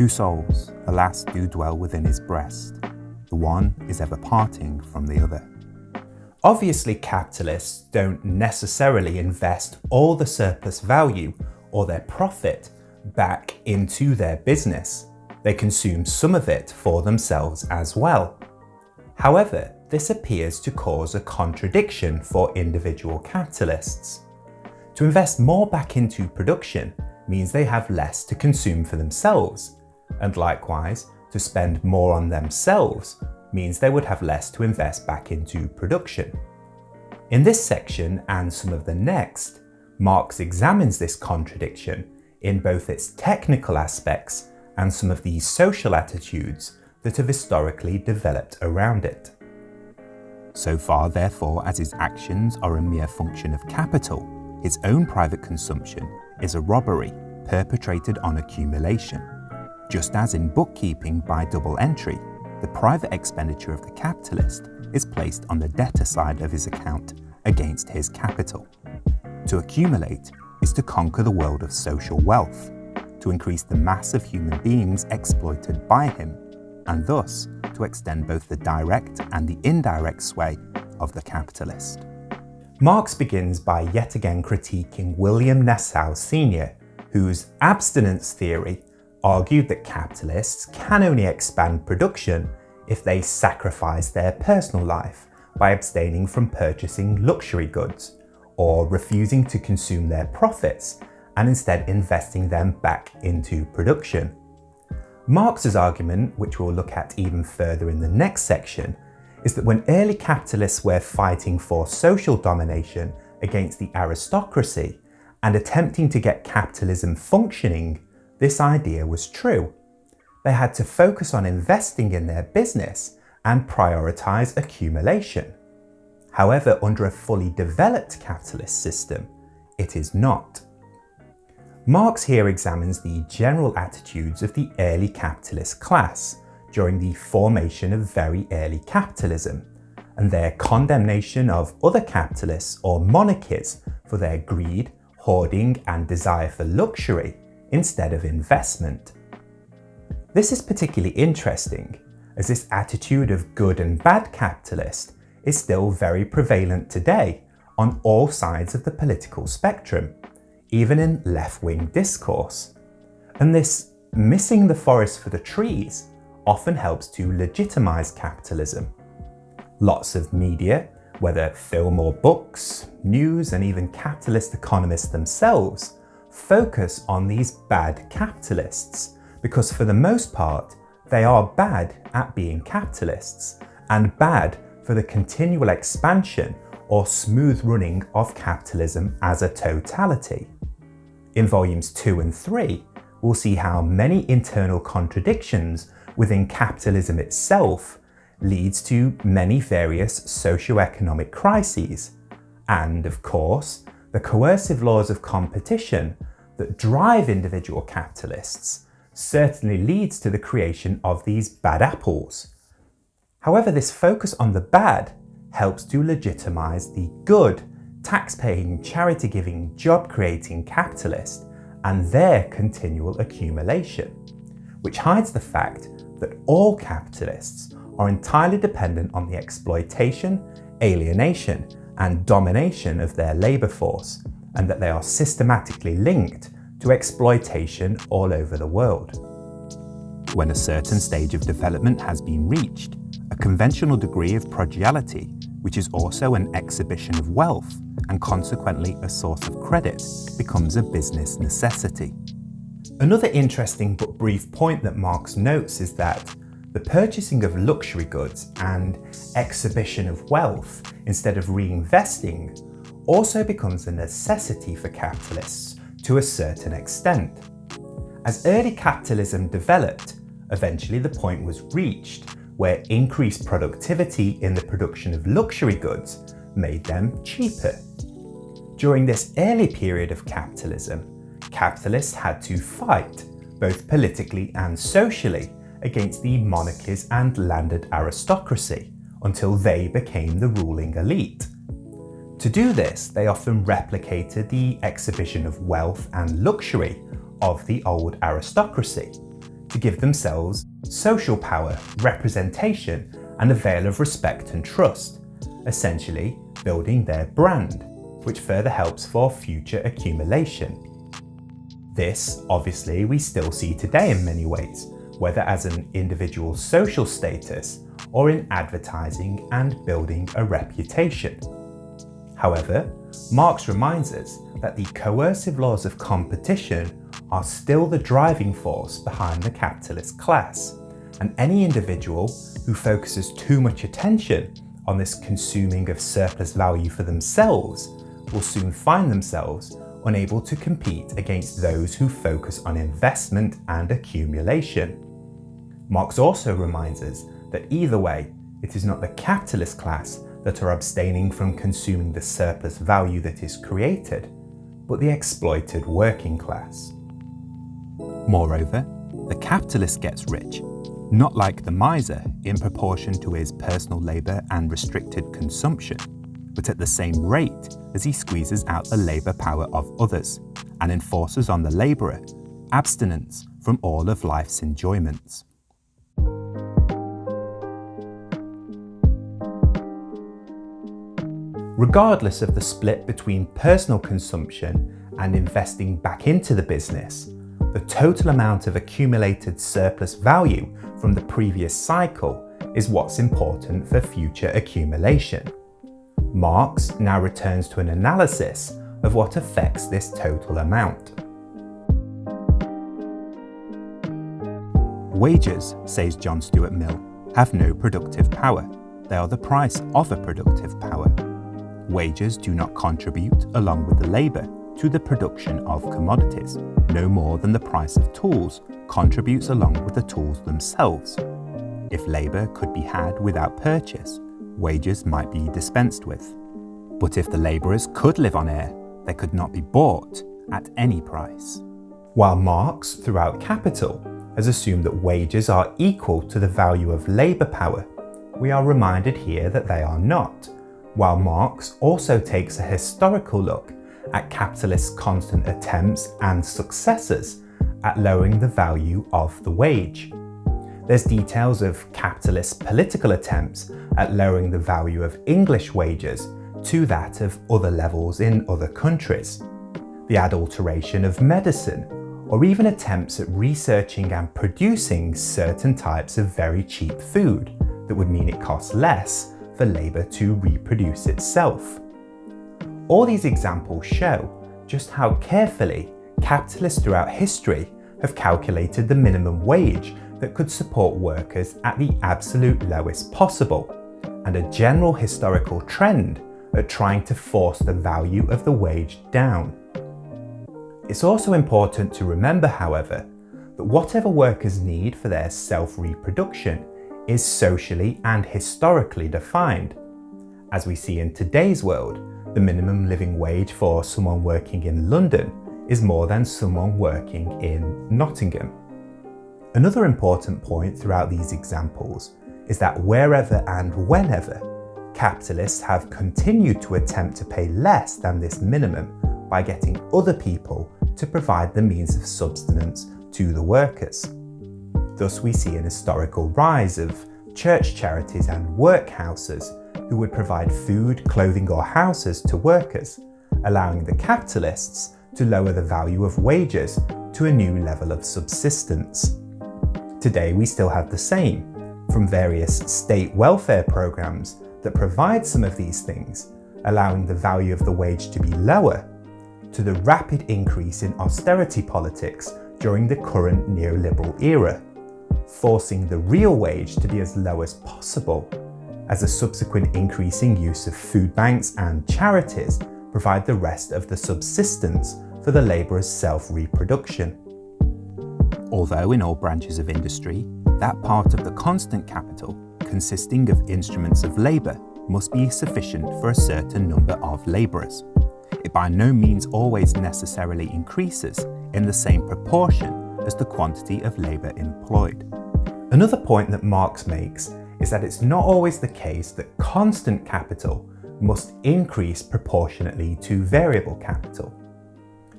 Two souls, alas, do dwell within his breast. The one is ever parting from the other. Obviously, capitalists don't necessarily invest all the surplus value or their profit back into their business. They consume some of it for themselves as well. However, this appears to cause a contradiction for individual capitalists. To invest more back into production means they have less to consume for themselves, and likewise, to spend more on themselves means they would have less to invest back into production. In this section and some of the next, Marx examines this contradiction in both its technical aspects and some of the social attitudes that have historically developed around it. So far, therefore, as his actions are a mere function of capital, his own private consumption is a robbery perpetrated on accumulation. Just as in bookkeeping by double entry, the private expenditure of the capitalist is placed on the debtor side of his account against his capital. To accumulate is to conquer the world of social wealth, to increase the mass of human beings exploited by him, and thus to extend both the direct and the indirect sway of the capitalist. Marx begins by yet again critiquing William Nassau Senior, whose abstinence theory argued that capitalists can only expand production if they sacrifice their personal life by abstaining from purchasing luxury goods or refusing to consume their profits and instead investing them back into production. Marx's argument, which we'll look at even further in the next section, is that when early capitalists were fighting for social domination against the aristocracy and attempting to get capitalism functioning, this idea was true. They had to focus on investing in their business and prioritise accumulation. However, under a fully developed capitalist system, it is not. Marx here examines the general attitudes of the early capitalist class during the formation of very early capitalism and their condemnation of other capitalists or monarchies for their greed, hoarding and desire for luxury instead of investment. This is particularly interesting as this attitude of good and bad capitalist is still very prevalent today on all sides of the political spectrum even in left-wing discourse. And this missing the forest for the trees often helps to legitimise capitalism. Lots of media, whether film or books, news and even capitalist economists themselves, focus on these bad capitalists because for the most part they are bad at being capitalists and bad for the continual expansion or smooth running of capitalism as a totality. In volumes 2 and 3, we'll see how many internal contradictions within capitalism itself leads to many various socio-economic crises, and of course, the coercive laws of competition that drive individual capitalists certainly leads to the creation of these bad apples. However, this focus on the bad helps to legitimise the good tax-paying, charity-giving, job-creating capitalist and their continual accumulation, which hides the fact that all capitalists are entirely dependent on the exploitation, alienation and domination of their labour force and that they are systematically linked to exploitation all over the world. When a certain stage of development has been reached, a conventional degree of prodigality, which is also an exhibition of wealth, and consequently a source of credit, becomes a business necessity. Another interesting but brief point that Marx notes is that the purchasing of luxury goods and exhibition of wealth instead of reinvesting also becomes a necessity for capitalists to a certain extent. As early capitalism developed, eventually the point was reached where increased productivity in the production of luxury goods made them cheaper. During this early period of capitalism, capitalists had to fight, both politically and socially, against the monarchies and landed aristocracy until they became the ruling elite. To do this, they often replicated the exhibition of wealth and luxury of the old aristocracy, to give themselves social power, representation, and a veil of respect and trust, essentially building their brand, which further helps for future accumulation. This, obviously, we still see today in many ways, whether as an individual's social status or in advertising and building a reputation. However, Marx reminds us that the coercive laws of competition are still the driving force behind the capitalist class, and any individual who focuses too much attention on this consuming of surplus value for themselves will soon find themselves unable to compete against those who focus on investment and accumulation. Marx also reminds us that either way, it is not the capitalist class that are abstaining from consuming the surplus value that is created, but the exploited working class. Moreover, the capitalist gets rich, not like the miser in proportion to his personal labour and restricted consumption, but at the same rate as he squeezes out the labour power of others and enforces on the labourer abstinence from all of life's enjoyments. Regardless of the split between personal consumption and investing back into the business, the total amount of accumulated surplus value from the previous cycle is what's important for future accumulation. Marx now returns to an analysis of what affects this total amount. Wages, says John Stuart Mill, have no productive power. They are the price of a productive power. Wages do not contribute, along with the labour, to the production of commodities, no more than the price of tools contributes along with the tools themselves. If labour could be had without purchase, wages might be dispensed with. But if the labourers could live on air, they could not be bought at any price. While Marx, throughout Capital, has assumed that wages are equal to the value of labour power, we are reminded here that they are not, while Marx also takes a historical look at capitalists' constant attempts and successes at lowering the value of the wage. There's details of capitalist political attempts at lowering the value of English wages to that of other levels in other countries, the adulteration of medicine, or even attempts at researching and producing certain types of very cheap food that would mean it costs less for labour to reproduce itself. All these examples show just how carefully capitalists throughout history have calculated the minimum wage that could support workers at the absolute lowest possible, and a general historical trend at trying to force the value of the wage down. It's also important to remember, however, that whatever workers need for their self-reproduction is socially and historically defined. As we see in today's world, the minimum living wage for someone working in London is more than someone working in Nottingham. Another important point throughout these examples is that wherever and whenever capitalists have continued to attempt to pay less than this minimum by getting other people to provide the means of subsistence to the workers. Thus we see an historical rise of church charities and workhouses who would provide food, clothing or houses to workers, allowing the capitalists to lower the value of wages to a new level of subsistence. Today we still have the same, from various state welfare programs that provide some of these things, allowing the value of the wage to be lower, to the rapid increase in austerity politics during the current neoliberal era, forcing the real wage to be as low as possible, as a subsequent increasing use of food banks and charities provide the rest of the subsistence for the labourer's self-reproduction. Although in all branches of industry, that part of the constant capital consisting of instruments of labour must be sufficient for a certain number of labourers. It by no means always necessarily increases in the same proportion as the quantity of labour employed. Another point that Marx makes is that it's not always the case that constant capital must increase proportionately to variable capital.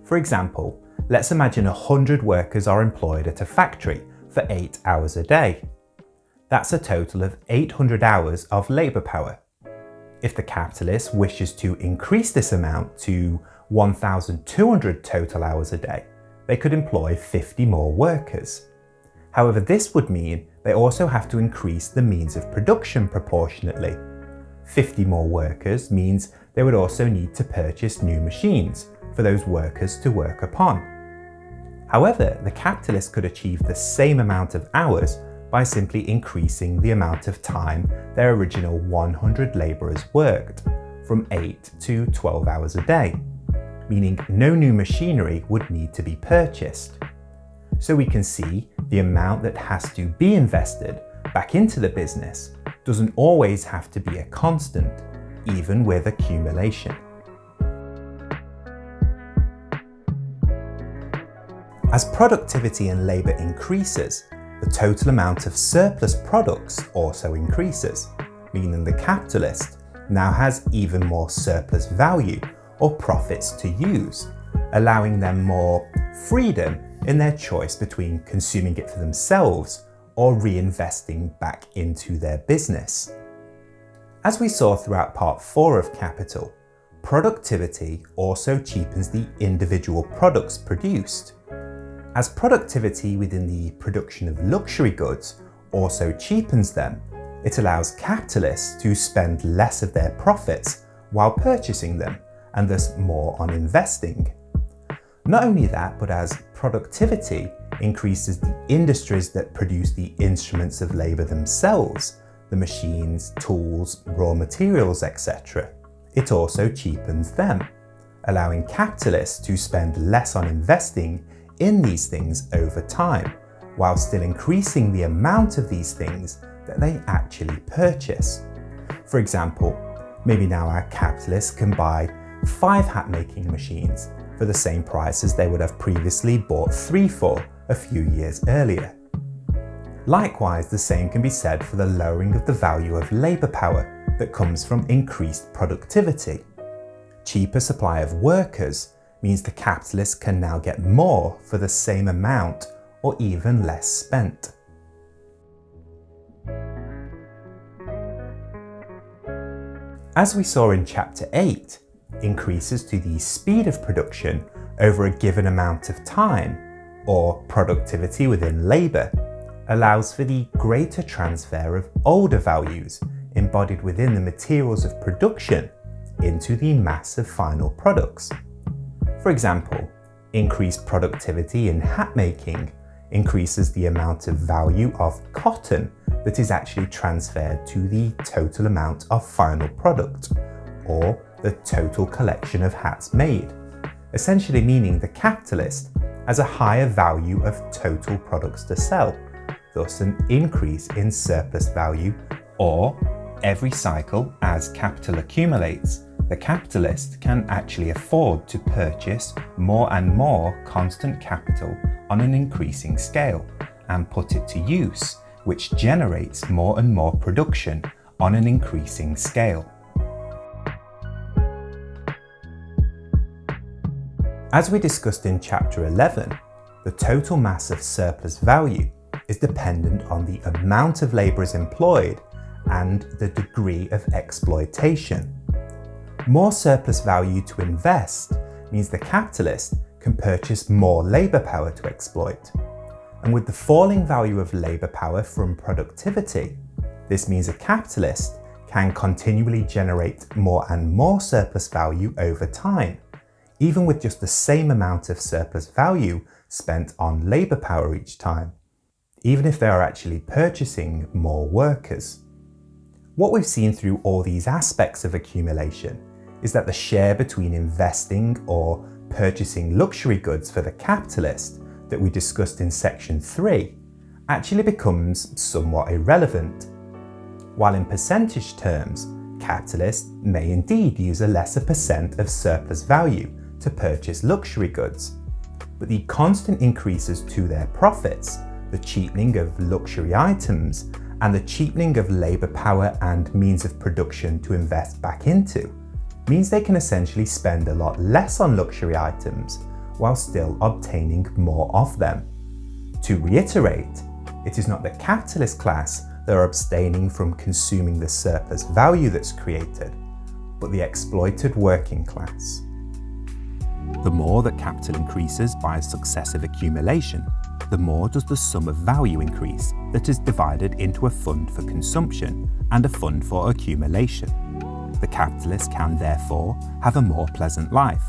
For example, let's imagine 100 workers are employed at a factory for 8 hours a day. That's a total of 800 hours of labour power. If the capitalist wishes to increase this amount to 1,200 total hours a day, they could employ 50 more workers. However, this would mean they also have to increase the means of production proportionately. 50 more workers means they would also need to purchase new machines for those workers to work upon. However, the capitalist could achieve the same amount of hours by simply increasing the amount of time their original 100 labourers worked, from 8 to 12 hours a day, meaning no new machinery would need to be purchased. So we can see the amount that has to be invested back into the business doesn't always have to be a constant, even with accumulation. As productivity and labour increases, the total amount of surplus products also increases, meaning the capitalist now has even more surplus value or profits to use, allowing them more freedom in their choice between consuming it for themselves or reinvesting back into their business. As we saw throughout part 4 of Capital, productivity also cheapens the individual products produced, as productivity within the production of luxury goods also cheapens them, it allows capitalists to spend less of their profits while purchasing them and thus more on investing. Not only that, but as productivity increases the industries that produce the instruments of labour themselves, the machines, tools, raw materials, etc., it also cheapens them, allowing capitalists to spend less on investing in these things over time, while still increasing the amount of these things that they actually purchase. For example, maybe now our capitalists can buy five hat making machines for the same price as they would have previously bought three for a few years earlier. Likewise, the same can be said for the lowering of the value of labour power that comes from increased productivity. Cheaper supply of workers means the capitalist can now get more for the same amount or even less spent. As we saw in chapter 8, increases to the speed of production over a given amount of time, or productivity within labour, allows for the greater transfer of older values embodied within the materials of production into the mass of final products. For example, increased productivity in hat making increases the amount of value of cotton that is actually transferred to the total amount of final product, or the total collection of hats made, essentially meaning the capitalist has a higher value of total products to sell, thus an increase in surplus value, or every cycle as capital accumulates, the capitalist can actually afford to purchase more and more constant capital on an increasing scale and put it to use, which generates more and more production on an increasing scale. As we discussed in chapter 11, the total mass of surplus value is dependent on the amount of labourers employed and the degree of exploitation. More surplus value to invest means the capitalist can purchase more labour power to exploit. And with the falling value of labour power from productivity, this means a capitalist can continually generate more and more surplus value over time, even with just the same amount of surplus value spent on labour power each time, even if they are actually purchasing more workers. What we've seen through all these aspects of accumulation is that the share between investing or purchasing luxury goods for the capitalist that we discussed in section 3 actually becomes somewhat irrelevant. While in percentage terms, capitalists may indeed use a lesser percent of surplus value to purchase luxury goods, but the constant increases to their profits, the cheapening of luxury items, and the cheapening of labour power and means of production to invest back into means they can essentially spend a lot less on luxury items while still obtaining more of them. To reiterate, it is not the capitalist class that are abstaining from consuming the surplus value that's created, but the exploited working class. The more that capital increases by successive accumulation, the more does the sum of value increase that is divided into a fund for consumption and a fund for accumulation. The capitalist can therefore have a more pleasant life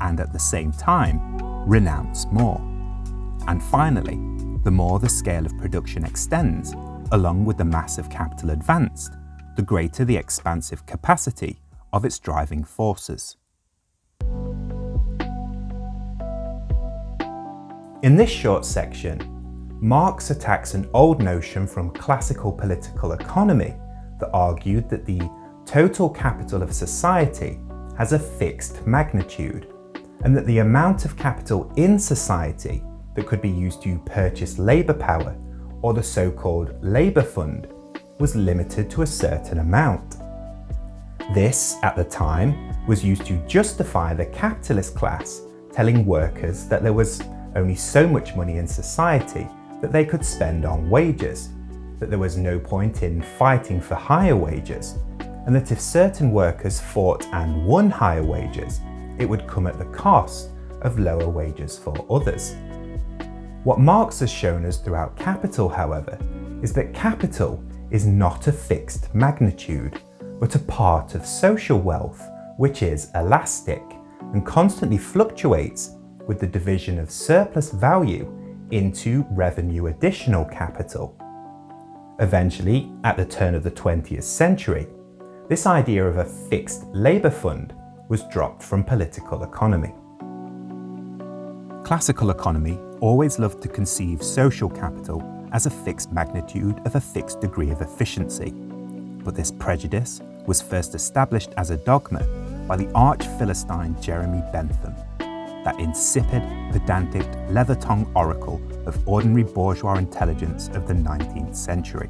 and at the same time renounce more. And finally, the more the scale of production extends, along with the mass of capital advanced, the greater the expansive capacity of its driving forces. In this short section, Marx attacks an old notion from classical political economy that argued that the total capital of society has a fixed magnitude and that the amount of capital in society that could be used to purchase labour power or the so-called labour fund was limited to a certain amount. This, at the time, was used to justify the capitalist class telling workers that there was only so much money in society that they could spend on wages, that there was no point in fighting for higher wages, and that if certain workers fought and won higher wages, it would come at the cost of lower wages for others. What Marx has shown us throughout Capital, however, is that capital is not a fixed magnitude, but a part of social wealth which is elastic and constantly fluctuates with the division of surplus value into revenue additional capital. Eventually, at the turn of the 20th century, this idea of a fixed labour fund was dropped from political economy. Classical economy always loved to conceive social capital as a fixed magnitude of a fixed degree of efficiency. But this prejudice was first established as a dogma by the arch-Philistine Jeremy Bentham that insipid, pedantic, leather-tongued oracle of ordinary bourgeois intelligence of the 19th century.